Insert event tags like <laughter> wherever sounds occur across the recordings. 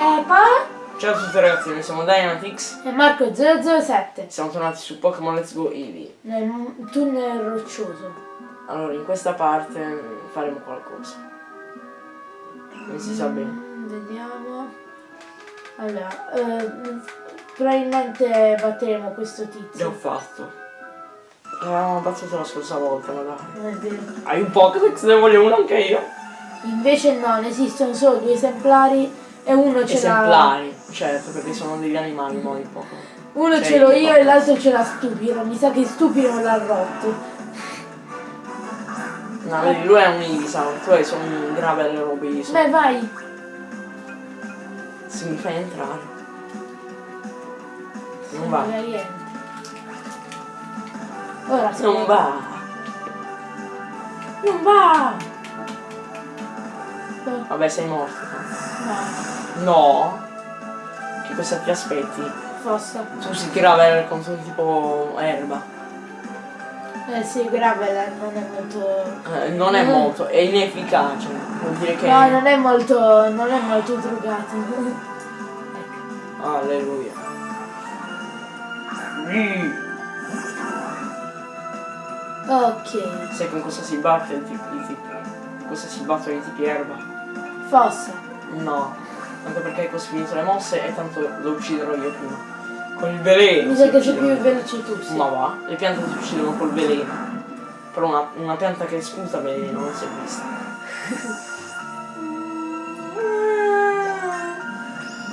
Eh, pa? Ciao a tutti ragazzi, noi siamo Dynamix. E Marco 007. Siamo tornati su Pokémon Let's Go Eevee. Nel tunnel roccioso. Allora, in questa parte faremo qualcosa. Non si sa bene. Mm, Vediamo. Allora, eh, probabilmente batteremo questo tizio. fatto. L'avevamo battuto la scorsa volta, ma dai. È vero. Hai un Pokédex? Ne voglio uno anche io. Invece no, ne esistono solo due esemplari e uno ce l'ha. Esemplari. Certo, perché sono degli animali, mo i Pokémon. Uno Cioè, ce l'ho io e l'altro ce l'ha Stupido. Mi sa che Stupido l'ha rotto. No, vedi, lui è un Ivysaur, tu hai solo un Gravel Robiso. Beh, vai. Se mi fai entrare. Non va. Ora si Non va. Non va. Vabbè, sei morto. No, No. Che cosa ti aspetti? fossa. Tu si Gravel contro tipo erba. Eh sì, Gravel non è molto. Eh, non è Mm. molto, è inefficace. Vuol dire che. No, non è molto. non è molto drogato. ecco. <laughs> Alleluia. Mm. Ok. Sai con cosa si batte il tipo, tipo cosa si battono i tipi erba? Fossa. No. Tanto perché così finito le mosse e tanto lo ucciderò io prima. Con il veleno. Mi sa che sei più veloce tu, sì. Ma va, le piante si uccidono col veleno. Però una, una pianta che sputa veleno non si è vista. <laughs>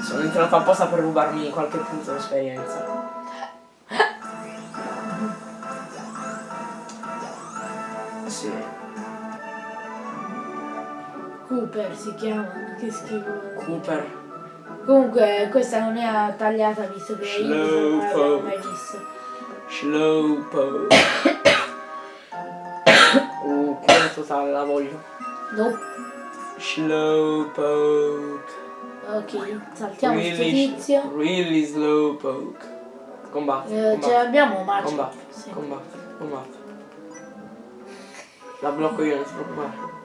Sono entrato apposta per rubarmi qualche punto di Cooper si chiama. Che schifo. Cooper. Comunque questa non è tagliata visto che io non l'avevo mai visto. Slowpoke. <coughs> uh, quella totale la voglio. Nope. Slowpoke. Ok, saltiamo Really, tizio. really slowpoke. Combatti, Eh, ce l'abbiamo Macio. combatti, Sì. combatti, combatti. La blocco io, non ti preoccupare.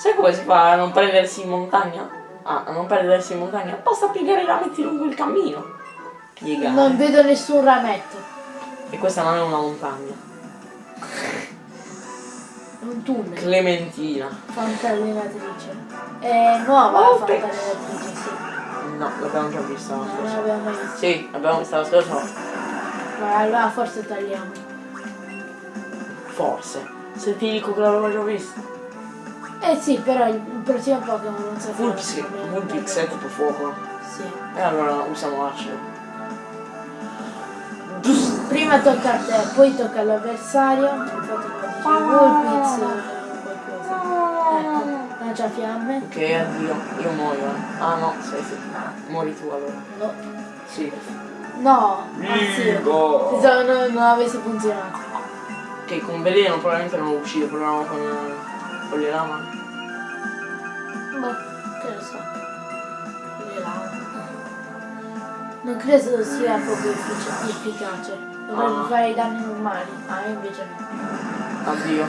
Sai come si fa a non prendersi in montagna? Ah, a non perdersi in montagna? Basta piegare i rametti lungo il cammino. Piegare. Non vedo nessun rametto. E questa non è una montagna. È un tunnel. Clementina. Fantallenatrice. È nuova Oh, la fantallenatrice, sì. No, l'abbiamo già vista la No, non scorsa. l'abbiamo mai vista. Sì, l'abbiamo vista la scorsa. Ma allora forse tagliamo. Forse. Se ti dico che l'avevo già vista. Eh sì, però il prossimo Pokémon non so Vulpix, Vulpix è tipo fuoco. Sì. E allora usiamo acido. Prima tocca a te, poi tocca all'avversario. Infatti qua dice Vulpix qualcosa. Ecco, lancia fiamme. Ok, addio. Io muoio. eh. Ah no, sei sì. Muori tu allora. No. Sì. No, anzi. Vivo. Pensavo non, non avesse funzionato. Ok, con veleno probabilmente non lo uccido, proviamo con, eh, con le lama. Boh, che lo so. Le lame. Non credo sia proprio effic- efficace. Dovrebbe Ah. fare i danni normali. Ah, invece no. Addio.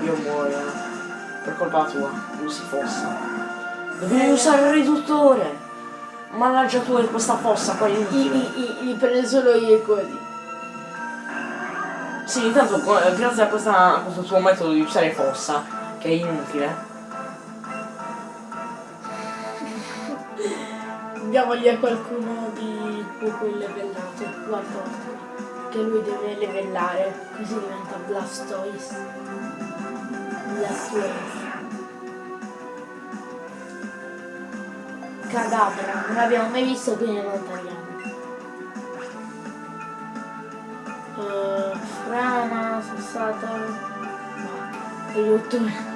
Io muoio. eh. Per colpa tua. Usi fossa. Dovevi usare il riduttore. Mannaggia tu e questa fossa qua I, inutile. i, i, li prendo solo io e così. Sì, intanto eh, grazie a, questa- a questo tuo metodo di usare fossa, che è inutile, Diamo lì a qualcuno di poco levellato. Guarda, che lui deve levellare. Così diventa Blastoise. Blastoise. Cadabra, non l'abbiamo mai visto quindi non tagliamo. Eh, frana, sassata. No, aiuto.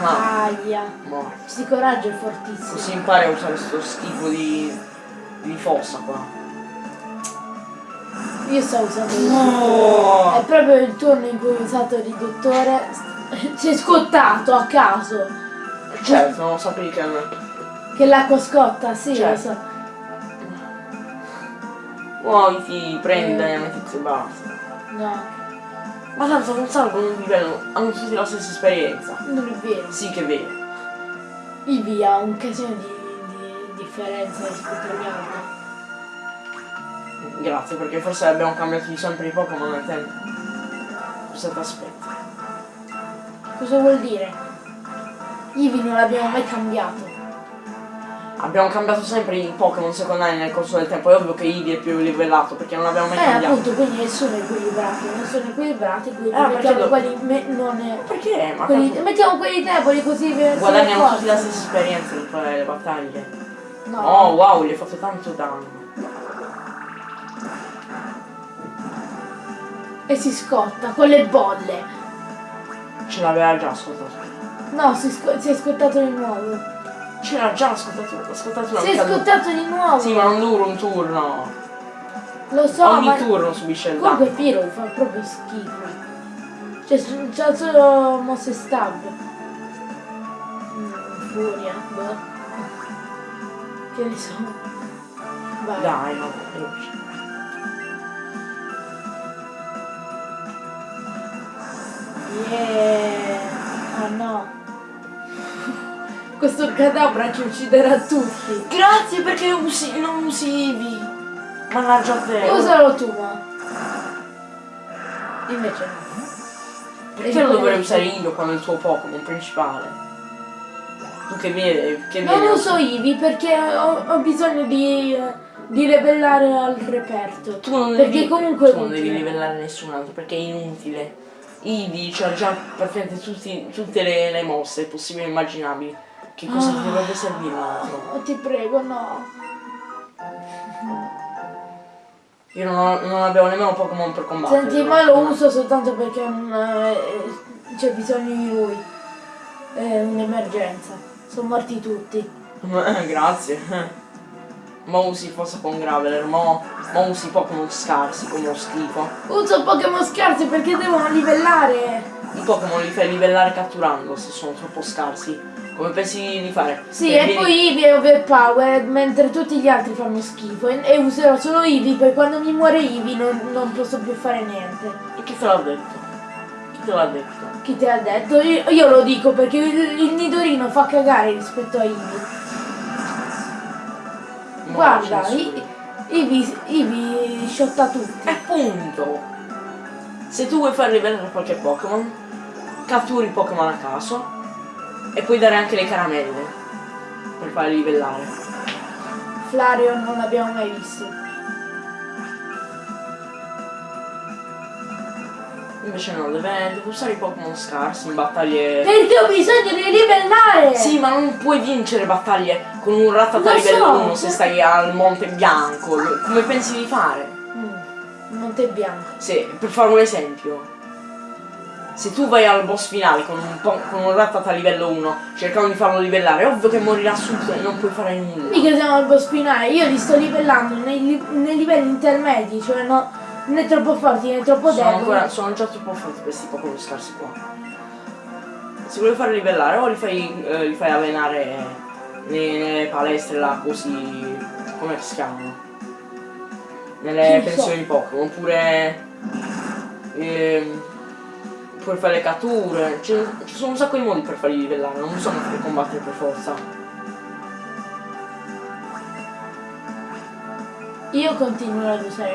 Ma Aia. morto. Questo coraggio è fortissimo. Così impari a usare questo schifo di, di fossa qua. Io sto usando il No! È proprio il turno in cui ho usato il riduttore. Si è scottato a caso. Certo, non sapevi che... Che l'acqua scotta, sì, Certo. lo so. Muoviti, prendi Eh. Dynamite e basta. No, Ma tanto non salgono un livello, hanno tutti la stessa esperienza. non è vero. Sì che è vero. Eevee ha un casino di, di differenza rispetto agli altri. Grazie, perché forse abbiamo cambiato di sempre i Pokémon nel tempo. Cosa ti aspetti? Cosa vuol dire? Eevee non l'abbiamo mai cambiato. Abbiamo cambiato sempre i Pokémon secondari nel corso del tempo. È ovvio che Eevee è più livellato perché non l'abbiamo mai Eh, cambiato. appunto, quindi nessuno è equilibrato. Non sono equilibrati, quindi perché mettiamo quelli me- non è- Perché? Ma quelli- mettiamo quelli deboli così per guadagniamo tutti la stessa esperienza per fare le battaglie. No. Oh wow, gli hai fatto tanto danno. E si scotta con le bolle. Ce l'aveva già ascoltato. No, si, sco- si è scottato di nuovo. C'era già ascoltato, ascoltato una Si è scottato di nuovo. Sì, ma non dura un turno. Lo so, Ogni ma turno subisce il comunque danno. Piro fa proprio schifo. Cioè, c'ha solo mosse stab. Mm, furia, boh. Che ne so. Vai. Dai, no, veloce. Yeah. Questo cadabra ci ucciderà tutti. Grazie perché usi, non usi Eevee. Mannaggia te. Usalo tu, ma. Invece no. Perché lo dovrei usare io quando è il tuo Pokémon principale? Tu che vieni, che Non uso Eevee perché ho, ho bisogno di, di livellare al reperto. Tu non perché devi, comunque tu non devi livellare nessun altro perché è inutile. Eevee c'ha già praticamente tutti- tutte le, le mosse possibili e immaginabili. Che cosa ti Ah. dovrebbe servire un altro? Oh, ti prego, no. Io non, non abbiamo nemmeno Pokémon per combattere. Senti, ma lo uso soltanto perché eh, c'è bisogno di lui. È un'emergenza. Sono morti tutti. Eh, Grazie. Mo usi forse con Graveler, mo, mo usi Pokémon scarsi come uno schifo. Uso Pokémon scarsi perché devono livellare. I Pokémon li fai livellare catturando se sono troppo scarsi. Come pensi di fare? Sì, Eh, e vieni- poi Eevee è overpowered mentre tutti gli altri fanno schifo. E, e userò solo Eevee perché quando mi muore Eevee non, non posso più fare niente. E chi te l'ha detto? Chi te l'ha detto? Chi te l'ha detto? Io, io lo dico perché il, il Nidorino fa cagare rispetto a Eevee. Mo Guarda, Eevee, Eevee sciotta tutti. E appunto! Se tu vuoi far livellare qualche Pokémon, catturi Pokémon a caso e puoi dare anche le caramelle per farli livellare. Flareon non l'abbiamo mai visto. Invece no, deve usare i Pokémon scarsi in battaglie. Perché ho bisogno di livellare! Sì, ma non puoi vincere battaglie con un rattata Lo livello so, 1 se stai al Monte Bianco. Come pensi di fare? Mm, Monte Bianco. Se, per fare un esempio, se tu vai al boss finale con un, con un rattata livello 1 cercando di farlo livellare, è ovvio che morirà subito e non puoi fare nulla. Mica siamo al boss finale, io li sto livellando nei, nei livelli intermedi, cioè no, né troppo forti né troppo Sono, deboli. ancora, sono già troppo forti questi Pokémon scarsi qua. Se vuoi farli livellare o li fai, eh, li fai allenare nelle, nelle palestre là così. come si chiamano? Nelle Non so. pensioni Pokémon, oppure. ehm, puoi fare le catture. Ci, sono un sacco di modi per farli livellare, non bisogna farli combattere per forza. Io continuo ad usare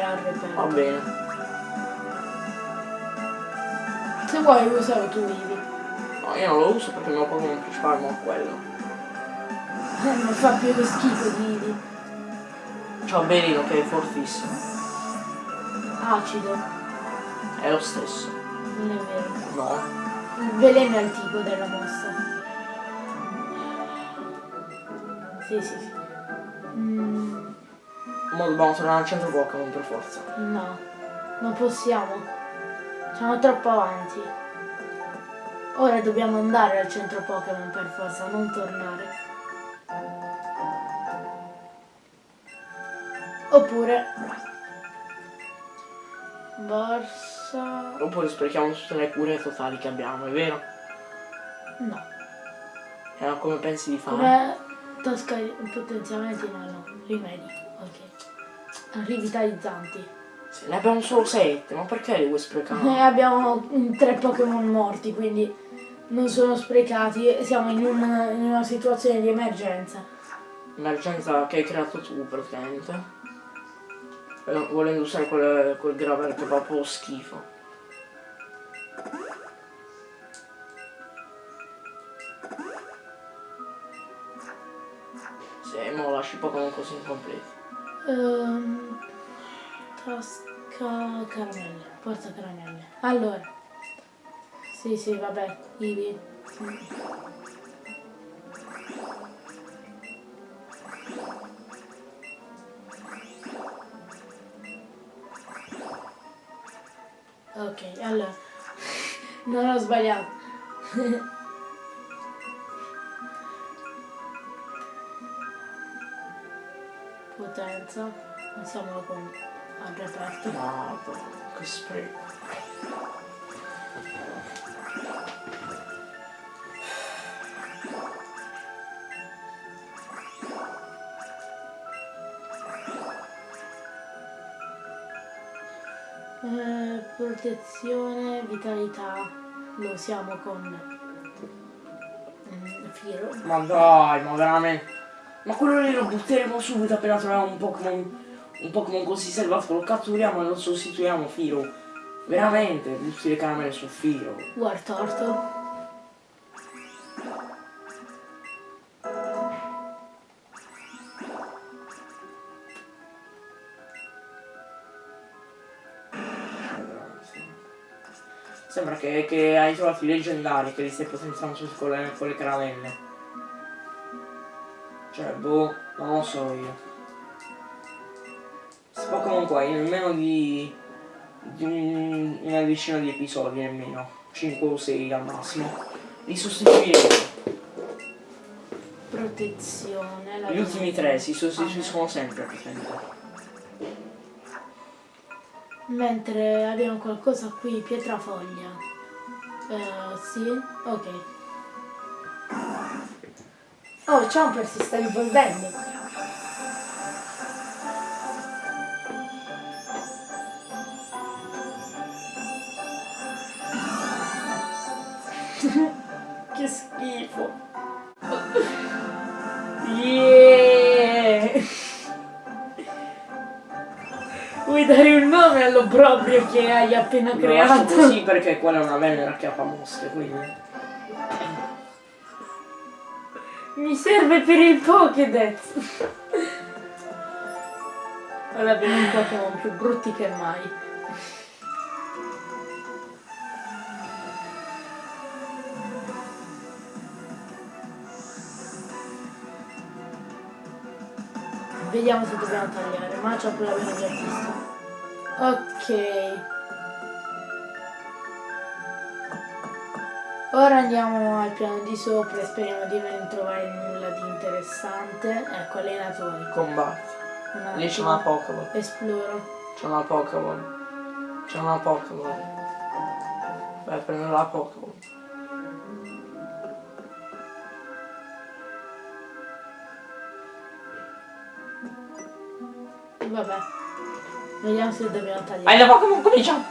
Va l'RP. bene. Se vuoi usare tu Eevee. No, io non lo uso perché il mio Pokémon principale è quello. Eh, non fa più lo schifo di Eevee. C'ho Belino che è fortissimo. Acido, È lo stesso. Non è vero. No. Il veleno è il tipo della mossa. Sì, sì, sì. Mm, Mo dobbiamo tornare al centro Pokémon per forza. no, non possiamo. Siamo troppo avanti. Ora dobbiamo andare al centro Pokémon per forza, non tornare. Oppure... Borsa... Oppure sprechiamo tutte le cure totali che abbiamo, è vero? No. E allora come pensi di fare? Come tasca potenziamenti no, no, rimedi. Ok. rivitalizzanti. Sì, ne abbiamo solo 7, ma perché li vuoi sprecare? Noi abbiamo mm, tre Pokémon morti, quindi non sono sprecati, siamo in una, in una situazione di emergenza. Emergenza che hai creato tu praticamente. Volendo usare quel, quel gravel che fa proprio schifo. Sì, mo lasci Pokémon così incompleti. Ehm, tasca caramelle, porta caramelle. Allora. Sì, sì, vabbè, Ivi. Ok, allora. Non ho sbagliato. Potenza. Pensiamolo con al reperto. Madonna, che spreco. Protezione, vitalità, lo usiamo con mm, Firo. Ma dai, ma veramente. Ma quello lì lo butteremo subito appena troviamo un Pokémon. Un Pokémon così selvato, lo catturiamo e lo sostituiamo Firo. Veramente, butti le caramelle su Firo. Wartortle. Sembra che, che hai trovato i leggendari che li stai potenziando con le, con le caramelle. Cioè, boh, non lo so io. Questi Pokémon qua in meno di, di un- una decina di episodi nemmeno. 5 o 6 al massimo. Li sostituiremo. Protezione. la Gli ultimi tre si sostituiscono sempre praticamente. Mentre abbiamo qualcosa qui, pietrafoglia. Eh, sì, ok. Oh, Chomper si sta evolvendo. <laughs> che schifo. Vuoi dare un nome all'obbrobrio che hai appena lascio creato? così perché quella è una venera che ha mosche, quindi. Mi serve per il Pokédex. Ora abbiamo un Pokémon più brutti che mai. Vediamo se dobbiamo tagliare. Machop l'abbiamo già visto. Ok. Ora andiamo al piano di sopra e speriamo di non trovare nulla di interessante. Ecco, allenatori. Combatti. Un Lì c'è una Pokéball. Esploro. C'è una Pokéball. C'è una Pokéball. Vai a prendere la Pokéball. Vabbè. Vediamo se dobbiamo Hai tagliare. la Pokémon, cominciamo!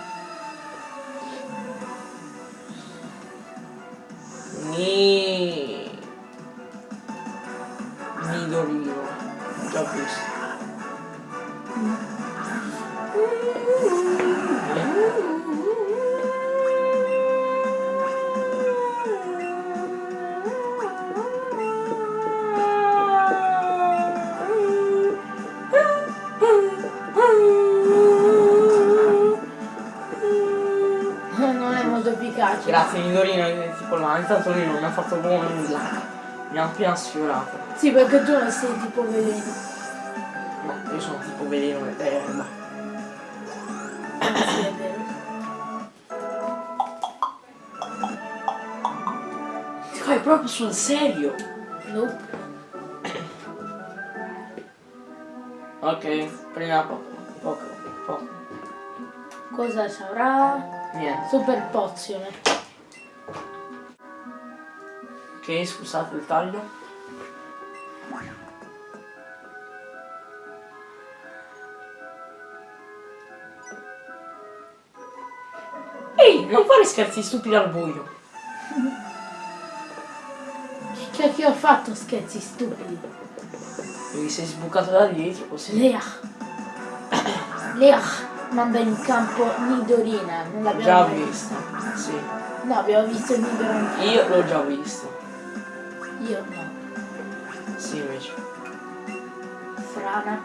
Ni. Non è molto efficace. Grazie Nidorino, eh, tipo là, intanto lui non mi ha fatto buono nulla. Mi ha appena sfiorato. Sì, perché tu non sei tipo veleno. No, io sono tipo veleno ed erba. Sì, è vero. Fai proprio sul serio? Nope. Ok, la Pokémon. Pokémon, Pokémon. Cosa ci avrà? Niente. Super pozione. Ok, scusate il taglio. Ehi, non fare scherzi stupidi al buio. Che che ho fatto scherzi stupidi? Perché sei sbucato da dietro così. Lea. Lea manda in campo Nidorina. Non Già l'abbiamo mai visto. Sì. No, abbiamo visto Nidorina. Io l'ho già visto. Io no. Sì, invece. Frana.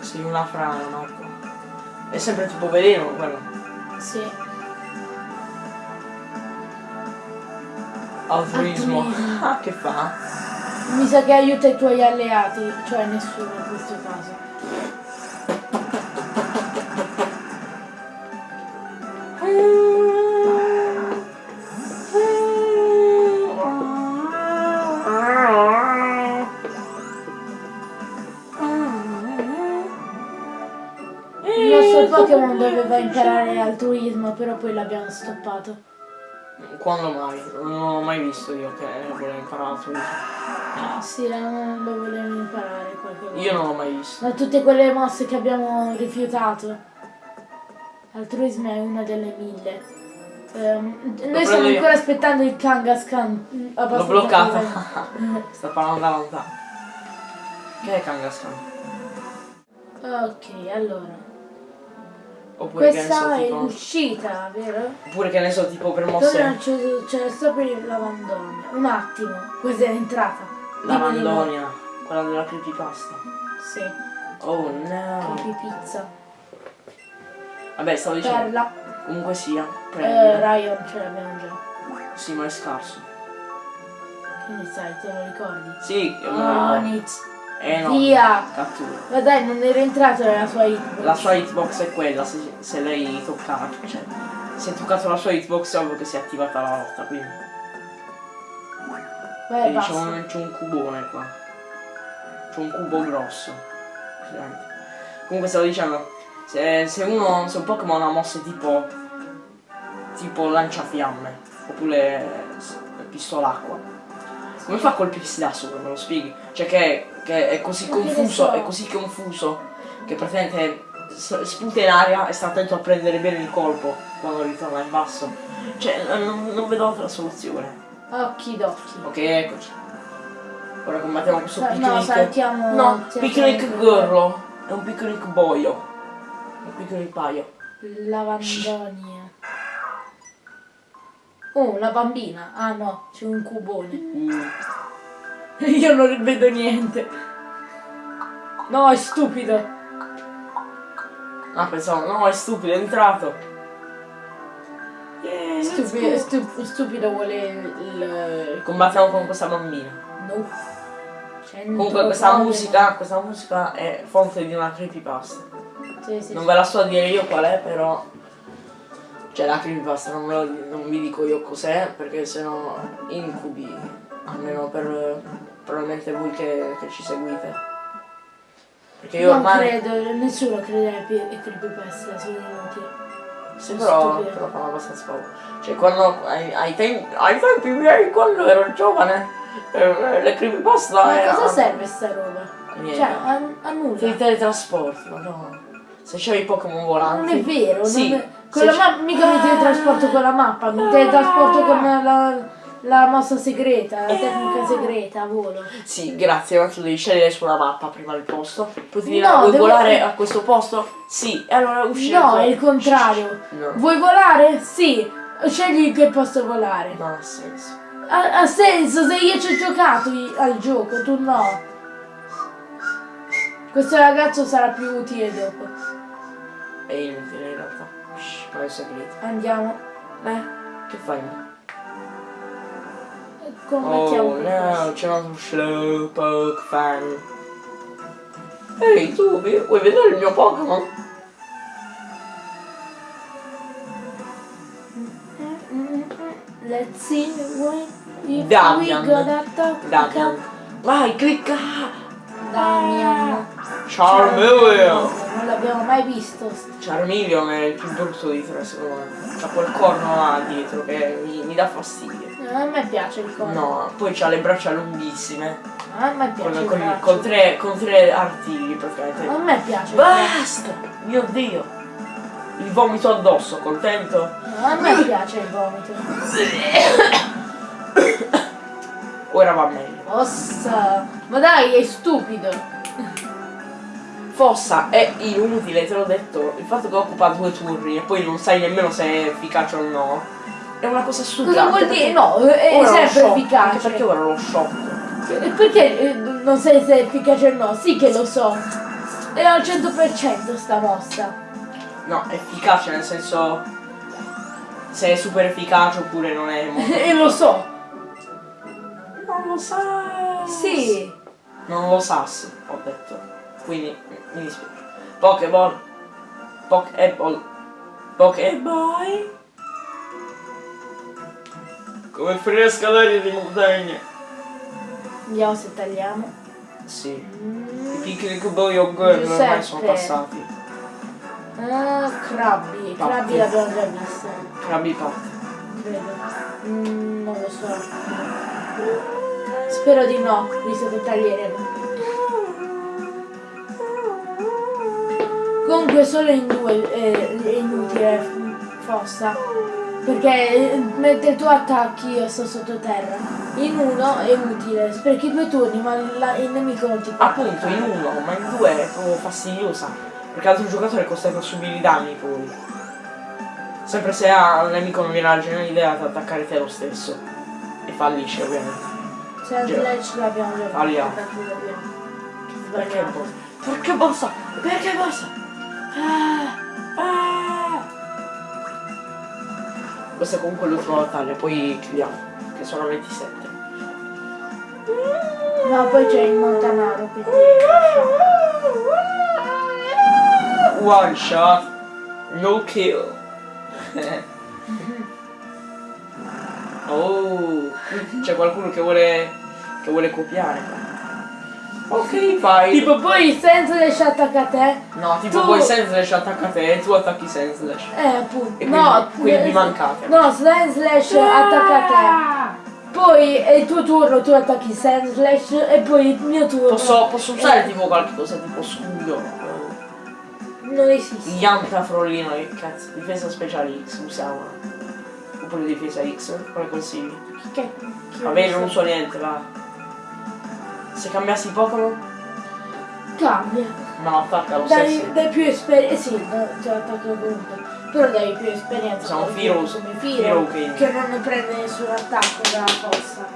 Sei una frana, Marco. È sempre tipo veleno quello. Sì. Altruismo. Altruismo. <laughs> Ah, che fa? Mi sa che aiuta i tuoi alleati, cioè nessuno in questo caso. Nostro Pokémon doveva imparare altruismo, però poi l'abbiamo stoppato. Quando mai? Non ho mai visto io che voleva imparare altruismo. Sì, non lo volevo imparare qualche volta. Io non l'ho mai visto. Da tutte quelle mosse che abbiamo rifiutato. Altruismo è una delle mille. Ehm, noi stiamo io. ancora aspettando il Kangaskhan. mm, L'ho bloccata. <laughs> Sta parlando da lontano. Che è Kangaskhan? ok, allora. Oppure che ne Questa so è tipo. l'uscita, vero? Oppure che ne so tipo per Dove mosse. non c'è, c'è sopra il lavandonia. Un attimo, questa è l'entrata. La. Mandonia. Quella della creepypasta. Sì, Oh no. creepy pizza. Vabbè, stavo dicendo. Perla. Comunque sia. Eh, Prendi. Ryan ce l'abbiamo già. Sì, ma è scarso. Che ne sai, te lo ricordi? Sì, io me lo ricordo. Eh no. Via! Cattura. Ma dai, non era entrato nella sua hitbox. La sua hitbox è quella, se, se lei toccava. Cioè, se hai toccato la sua hitbox è ovvio che si è attivata la lotta, quindi. Diciamo c'è un cubone qua. C'è un cubo grosso. Comunque stavo dicendo, se, se uno, se un Pokémon ha mosse tipo. tipo lanciafiamme, oppure pistolacqua. Come fa a colpirsi da solo, me lo spieghi? Cioè che, che è così confuso, so. è così confuso che praticamente sputa in aria e sta attento a prendere bene il colpo quando ritorna in basso. Cioè, non, non vedo altra soluzione. Occhi d'occhi. Ok, eccoci. Ora combattiamo questo Sa- picnic. no, saltiamo- No, picnic girlo. È un picnic boio. Un picnic paio. Lavandonia. Oh, la bambina. Ah no, c'è un cubone. Mm. <laughs> Io non vedo niente. No, è stupido. Ah, pensavo, no, è stupido, è entrato. Yeah, Stupido, go. stu- stupido vuole il... Combattiamo con questa bambina. No. Comunque questa musica, questa musica è fonte di una creepypasta. Sì, sì, Non sì. ve la so dire io qual è, però. Cioè la creepypasta non, lo, non vi dico io cos'è, perché sennò incubi. Almeno per probabilmente voi che, che ci seguite. Perché io non ormai. credo, nessuno crede ai creepypasta, sono inutili. Sì, però, però fanno abbastanza paura. Cioè quando ai, ai tempi, ai tempi miei, quando ero giovane, eh, le creepypasta Ma erano. cosa serve sta roba? Niente. Cioè, a, a Per i nulla. teletrasporti, madonna. Se c'hai i Pokémon volanti. Non è vero, Sì. non è... Con la se ma- mica mi teletrasporto con la mappa, mi teletrasporto con la, la mossa segreta, la tecnica segreta, volo. Sì, grazie, ma tu devi scegliere sulla mappa prima il posto. Dirà, No, vuoi devo- volare a questo posto? Sì, e allora uscire. No, fuori. è il contrario. No, Vuoi volare? Sì. Scegli in che posso volare. non ha senso. Ha, ha senso se io ci ho giocato al gioco, tu no. Questo ragazzo sarà più utile dopo. È inutile in realtà. Shh, ma è segreto. Andiamo. Eh, che fai? Combattiamo Oh no, c'è un slowpoke fan. Ehi tu, vuoi vedere il mio Pokémon? Let's see what Damian. Damian. Vai, clicca! Damian. Charmeleon! Non l'abbiamo mai visto. Charmeleon è il più brutto di tre secondo me. C'ha quel corno là dietro che mi, mi dà fastidio. A me piace il corno. No, poi c'ha le braccia lunghissime. A me piace Con, il con, con tre, con tre artigli praticamente. A me piace. Basta! Mio dio! il vomito addosso, contento? No, a me piace il vomito. Ora va meglio. Ossa! Ma dai, è stupido! Fossa è inutile, te l'ho detto. Il fatto che occupa due turni e poi non sai nemmeno se è efficace o no. È una cosa stupida. Cosa vuol dire? No, è sempre efficace. Anche perché ora lo shock. E Perché eh, non sai se è efficace o no? Sì che lo so. È al 100% sta mossa. No, efficace nel senso. Se è super efficace oppure non è molto. <laughs> e lo so. Non lo sa. Sì. Non lo sas, ho detto. Quindi mi dispiace. Pokéball. Pokéball. Pokéball. Come fresca l'aria di montagna. Vediamo se tagliamo. Sì. Mm. I picnic boy o girl ormai sono passati. Ah, crabbi. Patti. Crabbi l'abbiamo già visto. Crabby party. Credo. Mm, non lo so. Spero di no, visto che taglieremo. Comunque solo in due eh, è inutile f- fossa. Perché eh, mentre tu attacchi io sto sottoterra. In uno è utile, perché due turni, ma la- il nemico non ti può Appunto in uno, ma in due è proprio fastidiosa. Perché l'altro giocatore è costretto a subire i danni poi. Sempre se ha un nemico non viene la geniale idea di attaccare te lo stesso. E fallisce ovviamente. Se Slash l'abbiamo già fatto, l'abbiamo. Perché bossa? Perché bossa? Perché bossa? Ah, ah. Questa è comunque l'ultima battaglia, poi chiudiamo. Che sono 27. No, poi c'è il Montanaro, quindi One shot, no kill. <laughs> oh, c'è qualcuno che vuole che vuole copiare. Ok, fai. Tipo poi senza Slash attacca te. no, tipo tu- poi Senslash attacca te e tu attacchi Senslash. Eh appunto. E no, quindi- quindi eh, mancate. No, Sand Slash attacca te. Poi è il tuo turno, tu attacchi Sand Slash e poi il mio turno. Posso, posso usare Eh, tipo qualche cosa tipo scudo? Non esiste. Yanta Frollino, che cazzo, difesa speciale X usiamo. Oppure difesa X, quale consigli? Che, che Va bene, non so niente, va. Se cambiassi Pokémon? Cambia. No, attacca lo stesso. Dai, dai più esperienza. Sì, no, ti attacco comunque. Però dai più esperienza. Siamo come Firos- come Firo King. che non ne prende nessun attacco dalla fossa.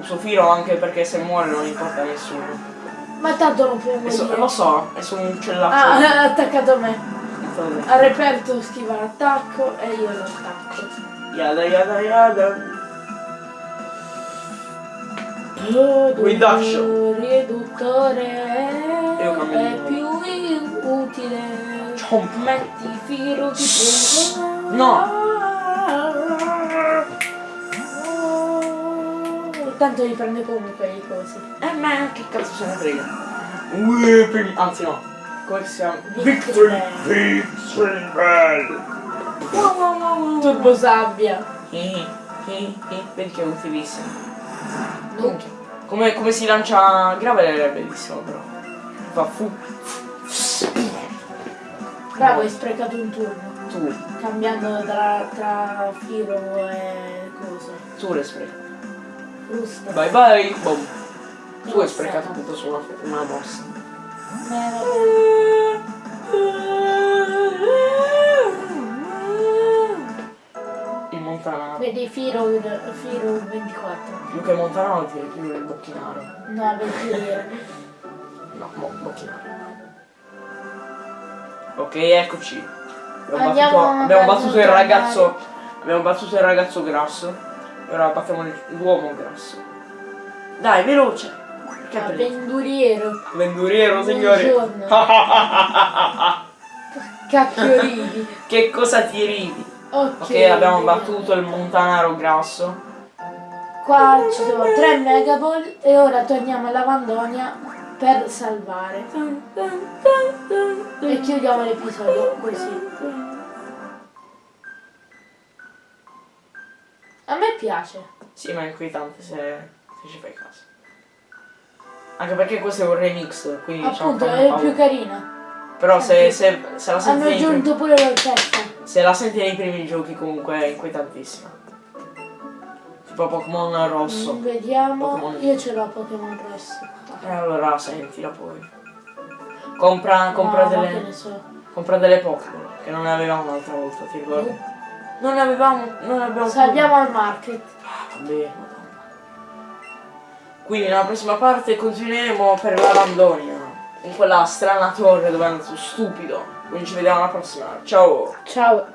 Uso Firo anche perché se muore non importa a nessuno. Ma tanto non so- morire. lo so, è su un Ah, uccellaccio. <laughs> ha attaccato a me. Ha reperto schiva l'attacco e io lo attacco. Yada yada yada. Guidaccio. Riduttore è più utile. Chomp. Metti filo di prego. No. Tanto li prende comunque i cosi. Eh ma che cazzo se ne frega? Anzi no. Chiama? Victory Victory Bell. Turbo sabbia. Eh, eh, eh, Vedi che è utilissimo. Minchia. Come, come si lancia Gravel è bellissimo però. Fa fu. Bravo, hai sprecato un turno. Tu. Cambiando tra, tra filo e coso. Tu l'hai sprecato. Bye bye. Boom. Tu hai sprecato tutto su una, una mossa. Eh, vabbè. Il Montanaro. Vedi Firo, Firo 24. Più che Montanaro ti più il Bocchinaro. No, avventuriere. No, mo, Bocchinaro. Ok, eccoci. Abbiamo Andiamo battuto, abbiamo battuto il ragazzo. Abbiamo battuto il ragazzo grasso. E ora battiamo l'uomo grasso. Dai, veloce. Che bello. Avventuriero. Avventuriero, signore. Buongiorno. Cacchio ridi. che cosa ti ridi? Ok, Ok, abbiamo battuto il montanaro grasso. Qua ci sono 3 megaball e ora torniamo alla Vandonia per salvare. E chiudiamo l'episodio così. A me piace. Sì, ma è inquietante se, se ci fai caso. Anche perché questo è un remix, quindi diciamo Appunto, è paura. più carina. Però se, se, se la senti Hanno aggiunto pure l'orchestra. se la senti nei primi giochi comunque è inquietantissima. Tipo Pokémon rosso. Mm, Vediamo. Pokémon. Io ce l'ho Pokémon rosso. E allora sentila poi. Compra, compra No, delle. so. Compra delle Pokémon, che non ne avevamo l'altra volta, ti ricordi? Non ne avevamo. Non ne abbiamo più. Salviamo al market. Ah, Vabbè. Quindi nella prossima parte continueremo per la Randonia. In quella strana torre dove è andato stupido. Quindi ci vediamo alla prossima. Ciao! Ciao.